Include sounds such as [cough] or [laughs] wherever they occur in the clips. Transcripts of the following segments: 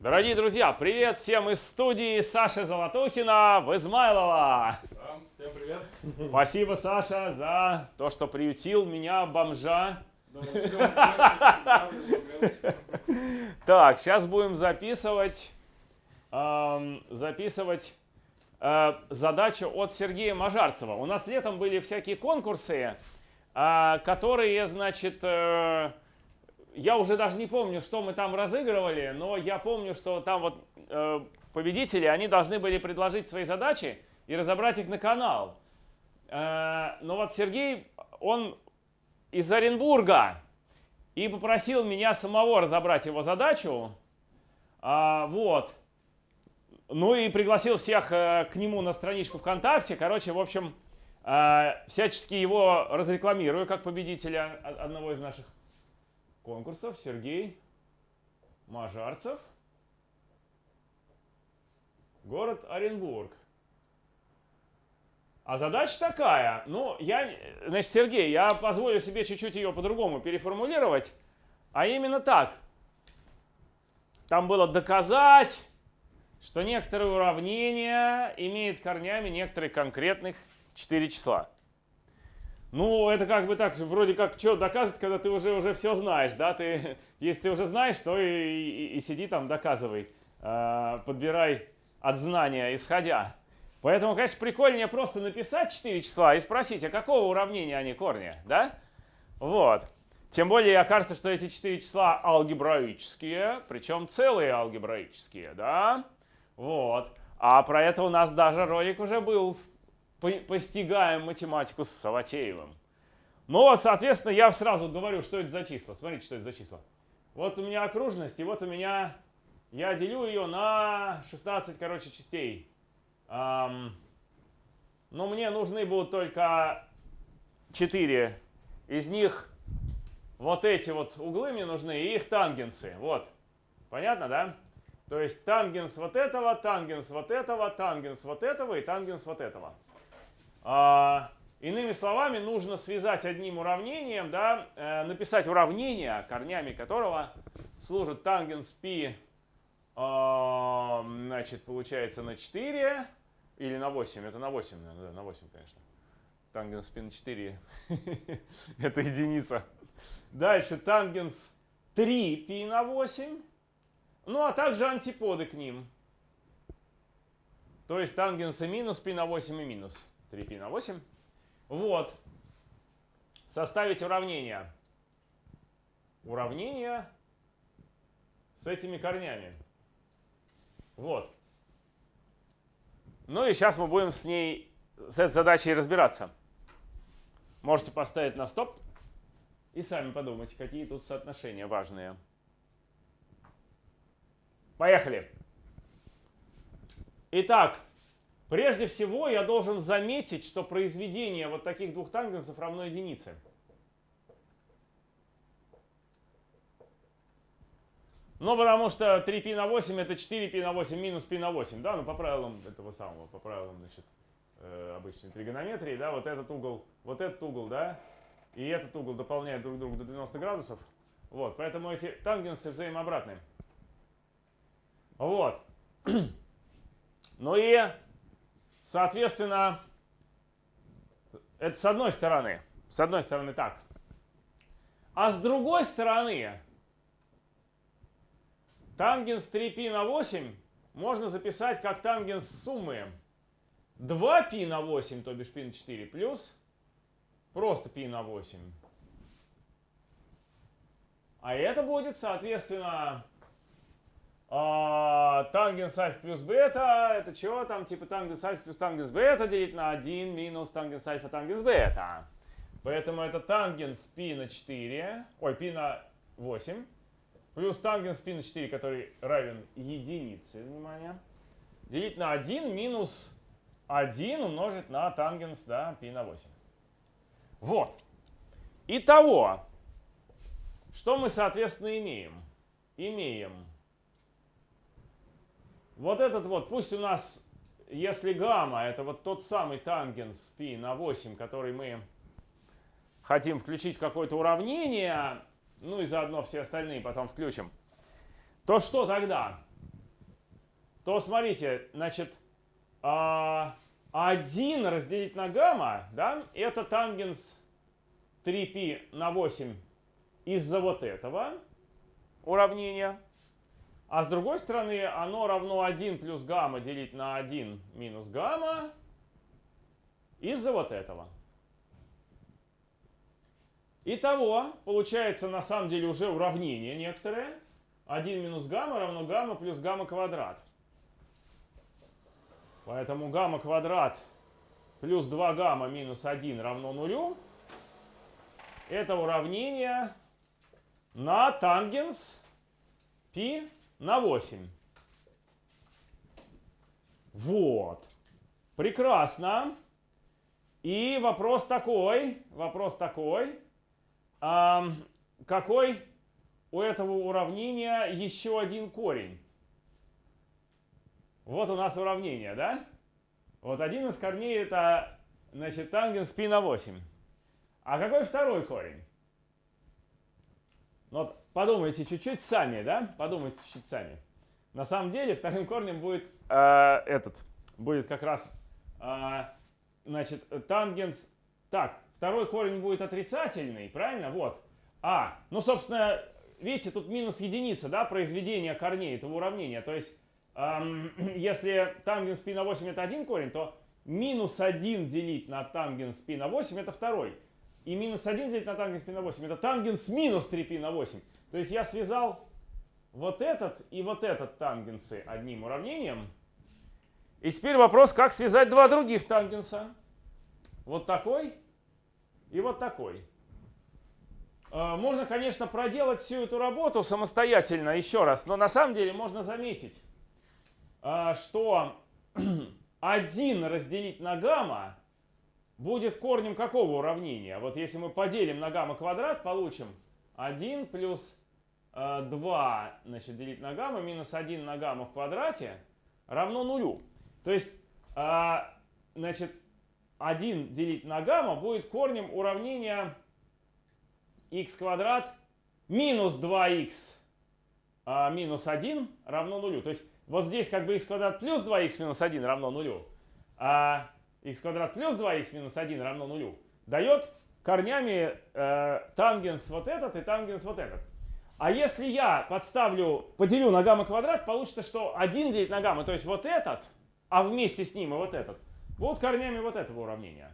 Дорогие друзья, привет всем из студии Саши Золотухина в Измайлово. Всем привет. Спасибо, Саша, за то, что приютил меня, бомжа. Так, сейчас будем записывать, записывать э, задачу от Сергея Мажарцева. У нас летом были всякие конкурсы, э, которые, значит, э, я уже даже не помню, что мы там разыгрывали, но я помню, что там вот э, победители, они должны были предложить свои задачи и разобрать их на канал. Э, но вот Сергей, он из Оренбурга и попросил меня самого разобрать его задачу. А, вот. Ну и пригласил всех э, к нему на страничку ВКонтакте. Короче, в общем, э, всячески его разрекламирую как победителя одного из наших конкурсов. Сергей Мажарцев. Город Оренбург. А задача такая, ну, я, значит, Сергей, я позволю себе чуть-чуть ее по-другому переформулировать, а именно так. Там было доказать, что некоторые уравнения имеют корнями некоторых конкретных 4 числа. Ну, это как бы так, вроде как, что доказывать, когда ты уже, уже все знаешь, да? Ты, [laughs] если ты уже знаешь, то и, и- и сиди там, доказывай, А, подбирай от знания исходя. Поэтому, конечно, прикольнее просто написать 4 числа и спросить, а какого уравнения они корни, да? Вот. Тем более окажется, что эти 4 числа алгебраические, причем целые алгебраические, да? Вот. А про это у нас даже ролик уже был. По- Постигаем математику с Саватеевым. Ну вот, соответственно, я сразу говорю, что это за числа. Смотрите, что это за числа. Вот у меня окружность, и вот у меня... Я делю ее на 16, короче, частей. Ам, но мне нужны будут только 4. Из них вот эти вот углы мне нужны и их тангенсы. Вот. Понятно, да? То есть тангенс вот этого, тангенс вот этого, тангенс вот этого и тангенс вот этого. А, иными словами, нужно связать одним уравнением, да, э, написать уравнение, корнями которого служит тангенс π, а, значит, получается на 4 или на 8, это на 8, наверное, да, на 8, конечно. Тангенс π на 4, [laughs] это единица. Дальше тангенс 3 π на 8, ну а также антиподы к ним. То есть тангенсы минус π на 8 и минус 3π на 8. Вот. Составить уравнение. Уравнение с этими корнями. Вот. Ну и сейчас мы будем с ней, с этой задачей разбираться. Можете поставить на стоп и сами подумайте, какие тут соотношения важные. Поехали. Итак, прежде всего я должен заметить, что произведение вот таких двух тангенсов равно единице. Ну, потому что 3π на 8 это 4π на 8 минус π на 8, да, ну по правилам этого самого, по правилам, значит, э, обычной тригонометрии, да, вот этот угол, вот этот угол, да, и этот угол дополняют друг друга до 90 градусов. Вот, поэтому эти тангенсы взаимообратны. Вот. [clears throat] Ну и, соответственно, это с одной стороны. С одной стороны так. А с другой стороны, тангенс 3π на 8 можно записать как тангенс суммы 2π на 8, то бишь π на 4, плюс просто π на 8. А это будет, соответственно, а, тангенс альфа плюс бета, это чего там, типа тангенс альфа плюс тангенс бета делить на 1 минус тангенс альфа тангенс бета. Поэтому это тангенс π на 4, ой, π на 8, плюс тангенс π на 4, который равен единице, внимание, делить на 1 минус 1 умножить на тангенс, да, π на 8. Вот. Итого, что мы, соответственно, имеем? Имеем вот этот вот, пусть у нас, если гамма, это вот тот самый тангенс π на 8, который мы хотим включить в какое-то уравнение, ну и заодно все остальные потом включим, то что тогда? то смотрите, значит, а, 1 разделить на гамма, да, это тангенс 3π на 8 из-за вот этого уравнения. А с другой стороны, оно равно 1 плюс гамма делить на 1 минус гамма из-за вот этого. Итого, получается на самом деле уже уравнение некоторое. 1 минус гамма равно гамма плюс гамма квадрат. Поэтому гамма квадрат плюс 2 гамма минус 1 равно нулю. Это уравнение на тангенс π на 8. Вот. Прекрасно. И вопрос такой, вопрос такой, а, какой у этого уравнения еще один корень? Вот у нас уравнение, да? Вот один из корней это, значит, тангенс π на 8. А какой второй корень? Ну, вот подумайте чуть-чуть сами, да? Подумайте чуть-чуть сами. На самом деле вторым корнем будет э, этот, будет как раз, э, значит, тангенс. Так, второй корень будет отрицательный, правильно? Вот. А, ну, собственно, видите, тут минус единица, да, произведение корней этого уравнения. То есть, эм, [clears throat] если тангенс π на 8 это один корень, то минус 1 делить на тангенс π на 8 это второй. И минус 1 делить на тангенс π на 8 это тангенс минус 3π на 8. То есть я связал вот этот и вот этот тангенсы одним уравнением. И теперь вопрос, как связать два других тангенса. Вот такой и вот такой. Э, можно, конечно, проделать всю эту работу самостоятельно еще раз, но на самом деле можно заметить, э, что [clears throat] 1 разделить на гамма будет корнем какого уравнения? Вот если мы поделим на гамма квадрат, получим 1 плюс 2 э, значит, делить на гамма минус 1 на гамма в квадрате равно нулю. То есть, значит, 1 делить на гамма будет корнем уравнения x квадрат минус 2x а, минус 1 равно нулю. То есть вот здесь как бы x квадрат плюс 2x минус 1 равно нулю, а x квадрат плюс 2x минус 1 равно нулю дает корнями э, тангенс вот этот и тангенс вот этот. А если я подставлю, поделю на гамма квадрат, получится, что 1 делить на гамма, то есть вот этот, а вместе с ним и вот этот, будут корнями вот этого уравнения.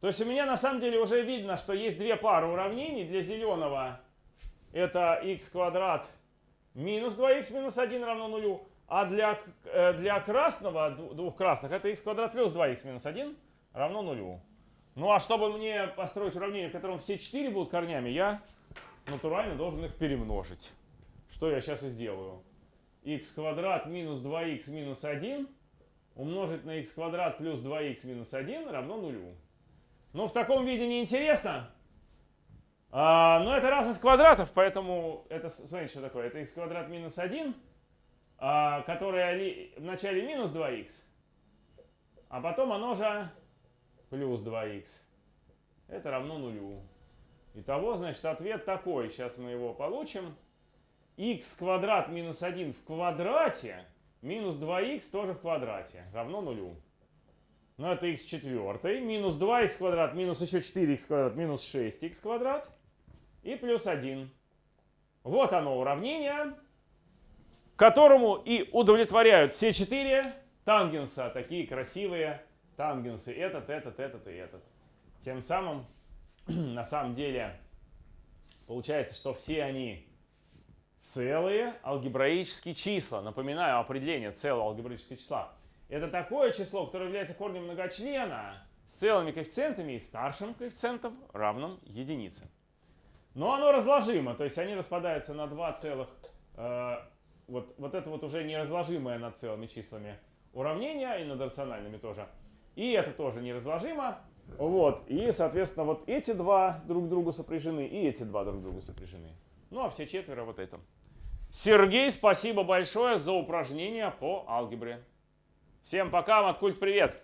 То есть у меня на самом деле уже видно, что есть две пары уравнений. Для зеленого это x квадрат минус 2x минус 1 равно нулю. А для, э, для красного, двух красных, это x квадрат плюс 2x минус 1 равно нулю. Ну а чтобы мне построить уравнение, в котором все 4 будут корнями, я натурально должен их перемножить. Что я сейчас и сделаю. x квадрат минус 2x минус 1 умножить на x квадрат плюс 2x минус 1 равно нулю. Ну, в таком виде неинтересно. А, но это разность квадратов, поэтому это, смотрите, что такое. Это x квадрат минус 1, а, которое в начале минус 2х, а потом оно же плюс 2х. Это равно нулю. Итого, значит, ответ такой. Сейчас мы его получим. x квадрат минус 1 в квадрате минус 2х тоже в квадрате равно нулю. Ну, это x четвертый. Минус 2х квадрат, минус еще 4х квадрат, минус 6х квадрат. И плюс 1. Вот оно уравнение, которому и удовлетворяют все четыре тангенса. Такие красивые тангенсы. Этот, этот, этот и этот. Тем самым, [clears throat] на самом деле, получается, что все они целые алгебраические числа. Напоминаю определение целого алгебраического числа. Это такое число, которое является корнем многочлена с целыми коэффициентами и старшим коэффициентом, равным единице. Но оно разложимо, то есть они распадаются на два целых, э, вот, вот это вот уже неразложимое над целыми числами уравнение, и над рациональными тоже. И это тоже неразложимо. Вот, и, соответственно, вот эти два друг другу сопряжены, и эти два друг другу сопряжены. Ну, а все четверо вот это. Сергей, спасибо большое за упражнение по алгебре. Всем пока, Маткульт, привет!